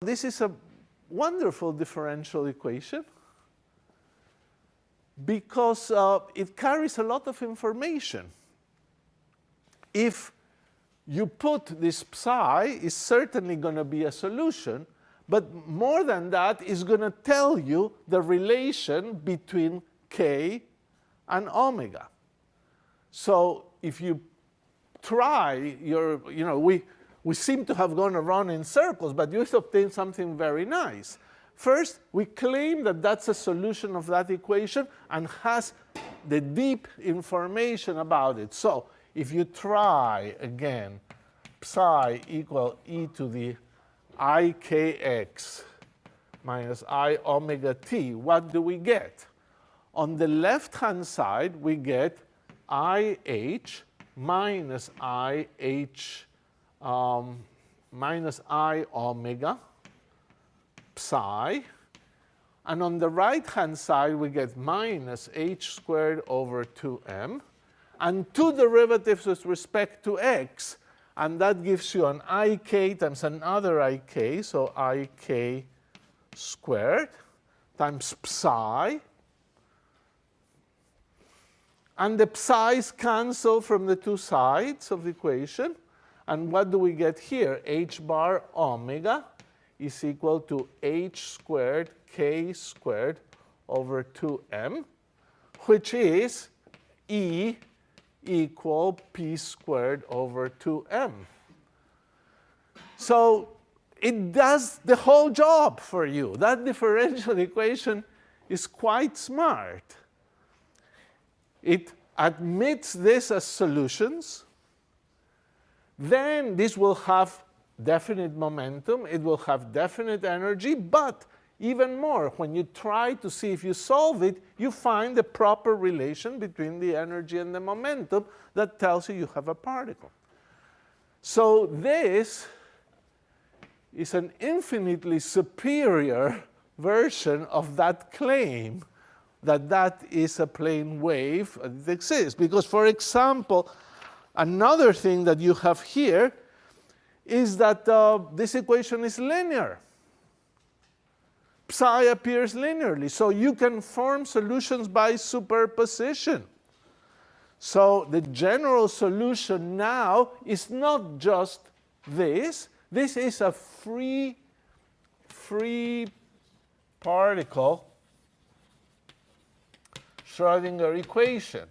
this is a wonderful differential equation because uh, it carries a lot of information. If you put this psi, is certainly going to be a solution, but more than that, is going to tell you the relation between k and omega. So if you try your, you know, we, we seem to have gone around in circles, but you obtain something very nice. First, we claim that that's a solution of that equation and has the deep information about it. So if you try again, psi equal e to the ikx minus i omega t, what do we get? On the left-hand side, we get ih minus ih um, minus i omega psi. And on the right-hand side, we get minus h squared over 2m, and two derivatives with respect to x. And that gives you an ik times another ik, so ik squared times psi. And the psi's cancel from the two sides of the equation. And what do we get here? h bar omega is equal to h squared k squared over 2m, which is E equal p squared over 2m. So it does the whole job for you. That differential equation is quite smart. It admits this as solutions. Then this will have definite momentum, it will have definite energy, but even more, when you try to see if you solve it, you find the proper relation between the energy and the momentum that tells you you have a particle. So this is an infinitely superior version of that claim that that is a plane wave that exists. Because, for example, another thing that you have here is that uh, this equation is linear. Psi appears linearly. So you can form solutions by superposition. So the general solution now is not just this. This is a free, free particle Schrodinger equation.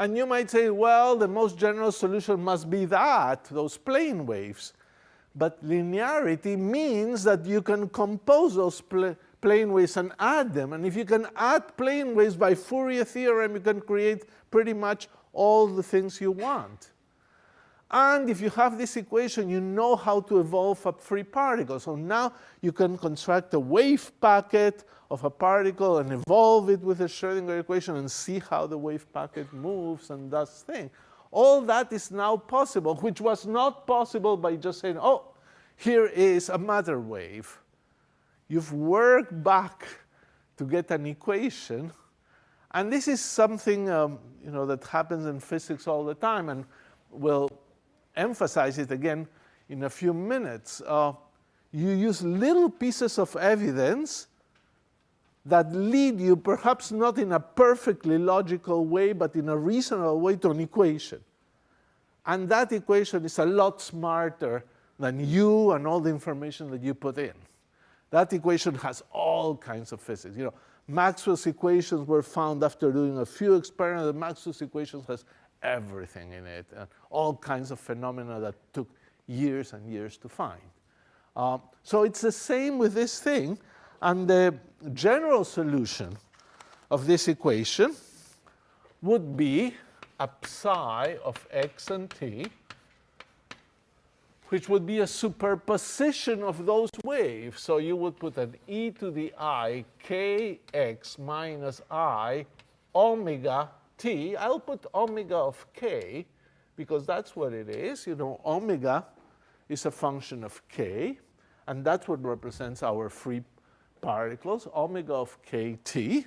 And you might say, well, the most general solution must be that, those plane waves. But linearity means that you can compose those pl plane waves and add them. And if you can add plane waves by Fourier theorem, you can create pretty much all the things you want. And if you have this equation, you know how to evolve a free particle. So now you can construct a wave packet of a particle and evolve it with the Schrodinger equation and see how the wave packet moves and does things. All that is now possible, which was not possible by just saying, oh, here is a matter wave. You've worked back to get an equation. And this is something um, you know, that happens in physics all the time, and we'll emphasize it again in a few minutes. Uh, you use little pieces of evidence that lead you, perhaps not in a perfectly logical way, but in a reasonable way to an equation. And that equation is a lot smarter than you and all the information that you put in. That equation has all kinds of physics. You know, Maxwell's equations were found after doing a few experiments. Maxwell's equations has everything in it, and all kinds of phenomena that took years and years to find. Um, so it's the same with this thing. And the general solution of this equation would be a psi of x and t, which would be a superposition of those waves. So you would put an e to the i kx minus i omega t. I'll put omega of k because that's what it is. You know, omega is a function of k, and that's what represents our free particles, omega of kt.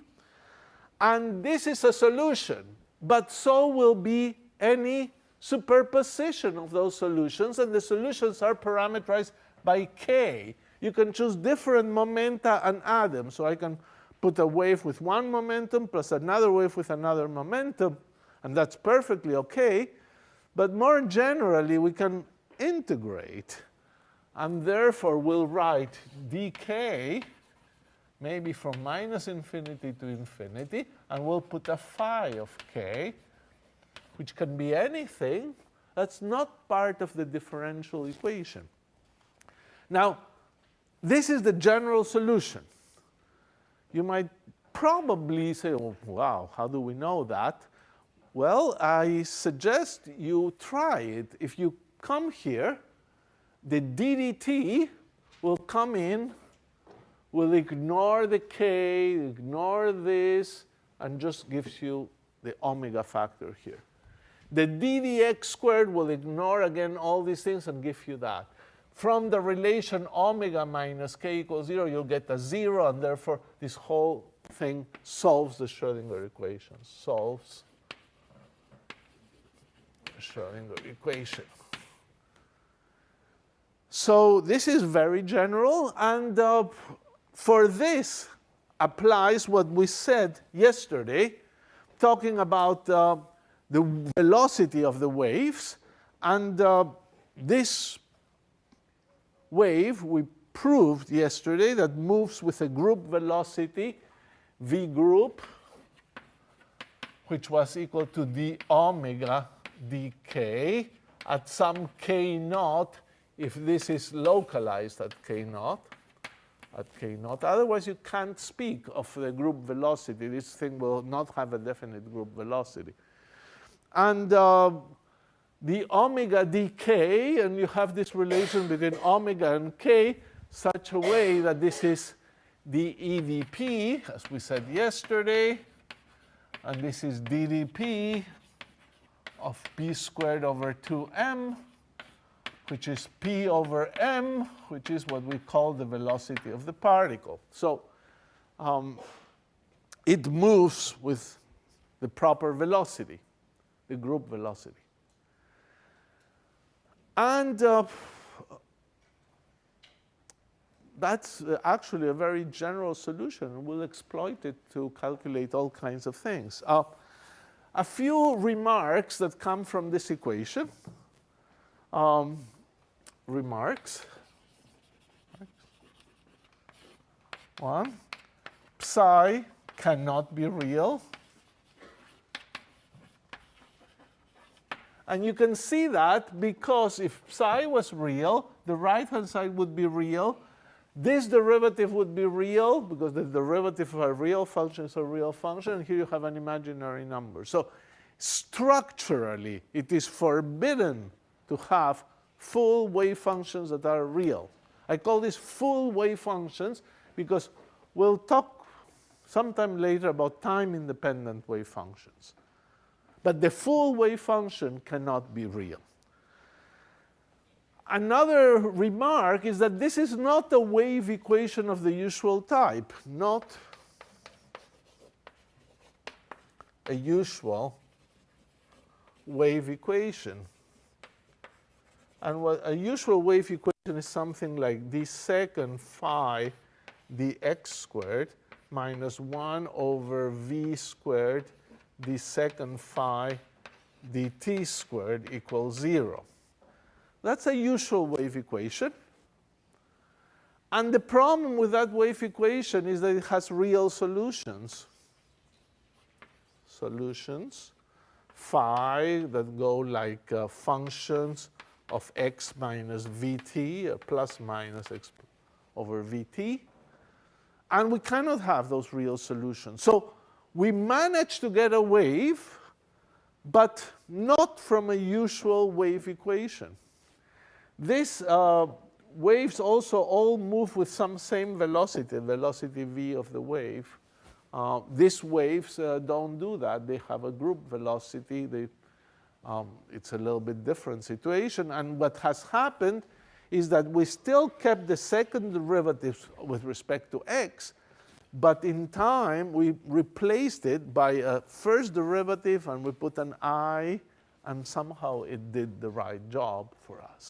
And this is a solution, but so will be any superposition of those solutions, and the solutions are parameterized by k. you can choose different momenta and add them. So I can put a wave with one momentum plus another wave with another momentum, and that's perfectly OK. But more generally, we can integrate. And therefore, we'll write dk maybe from minus infinity to infinity, and we'll put a phi of k, which can be anything that's not part of the differential equation. Now, this is the general solution. You might probably say, oh, wow, how do we know that? Well, I suggest you try it. If you come here, the ddt will come in, will ignore the k, ignore this, and just gives you the omega factor here. The ddx squared will ignore, again, all these things and give you that. From the relation omega minus k equals 0, you'll get a 0, and therefore this whole thing solves the Schrodinger equation, solves the Schrodinger equation. So this is very general, and uh, for this applies what we said yesterday, talking about uh, the velocity of the waves. And uh, this wave, we proved yesterday, that moves with a group velocity, v group, which was equal to d omega dk at some k naught if this is localized at k naught at k naught. Otherwise, you can't speak of the group velocity. This thing will not have a definite group velocity. And uh, the omega dk, and you have this relation between omega and k such a way that this is the EDP, as we said yesterday, and this is ddp of p squared over 2m which is p over m, which is what we call the velocity of the particle. So um, it moves with the proper velocity, the group velocity. And uh, that's actually a very general solution. We'll exploit it to calculate all kinds of things. Uh, a few remarks that come from this equation. Um, remarks. One, psi cannot be real. And you can see that because if psi was real, the right-hand side would be real. This derivative would be real because the derivative of a real function is a real function. And here you have an imaginary number. So structurally, it is forbidden to have full wave functions that are real. I call these full wave functions because we'll talk sometime later about time-independent wave functions. But the full wave function cannot be real. Another remark is that this is not a wave equation of the usual type, not a usual wave equation. And what a usual wave equation is something like d second phi dx squared minus 1 over v squared d second phi dt squared equals 0. That's a usual wave equation. And the problem with that wave equation is that it has real solutions. Solutions phi that go like uh, functions of x minus vt, uh, plus minus x over vt. And we cannot have those real solutions. So we manage to get a wave, but not from a usual wave equation. These uh, waves also all move with some same velocity, velocity v of the wave. Uh, these waves uh, don't do that. They have a group velocity. They um, it's a little bit different situation. And what has happened is that we still kept the second derivatives with respect to x, but in time we replaced it by a first derivative and we put an i, and somehow it did the right job for us.